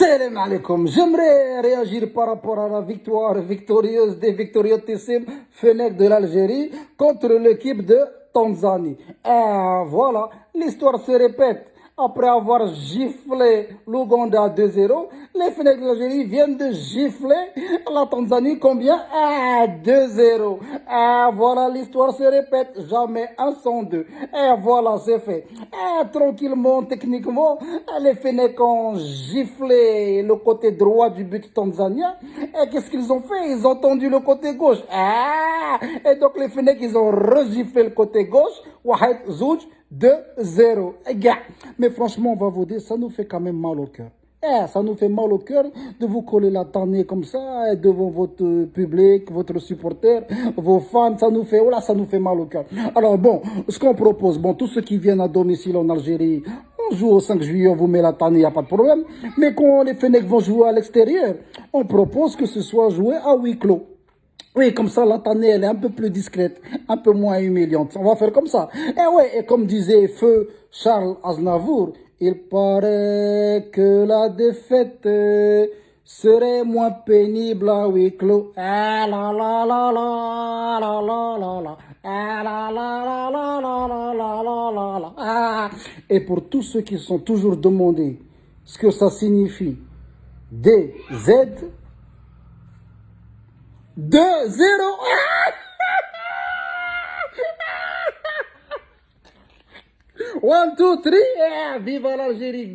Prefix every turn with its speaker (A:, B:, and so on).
A: Salam alaikum. J'aimerais réagir par rapport à la victoire victorieuse des victoriosissimes Fenech de l'Algérie contre l'équipe de Tanzanie. Et voilà, l'histoire se répète après avoir giflé l'Ouganda 2-0, les Fennecs d'Algérie viennent de gifler la Tanzanie combien? À 2-0. Et voilà, l'histoire se répète, jamais un sans deux. Et voilà, c'est fait. Tranquillement, techniquement, les Fennecs ont giflé le côté droit du but tanzanien. Et qu'est-ce qu'ils ont fait? Ils ont tendu le côté gauche. Et donc les Fennecs, ils ont regiflé le côté gauche. Wahed Zouj 2-0. Mais franchement, on va vous dire, ça nous fait quand même mal au cœur. Eh, ça nous fait mal au cœur de vous coller la tannée comme ça devant votre public, votre supporter, vos fans. Ça nous fait, voilà, ça nous fait mal au cœur. Alors bon, ce qu'on propose, bon, tous ceux qui viennent à domicile en Algérie, on joue au 5 juillet, on vous met la tannée, il n'y a pas de problème. Mais quand les Fennecs vont jouer à l'extérieur, on propose que ce soit joué à huis clos. Oui, comme ça, la tannée, elle est un peu plus discrète, un peu moins humiliante. On va faire comme ça. Et ouais, et comme disait Feu Charles Aznavour, il paraît que la défaite serait moins pénible à huis clos. Ah la la. Ah. Et pour tous ceux qui sont toujours demandés ce que ça signifie, DZ 2, 0. One, two, three. Yeah, viva l'Algérie.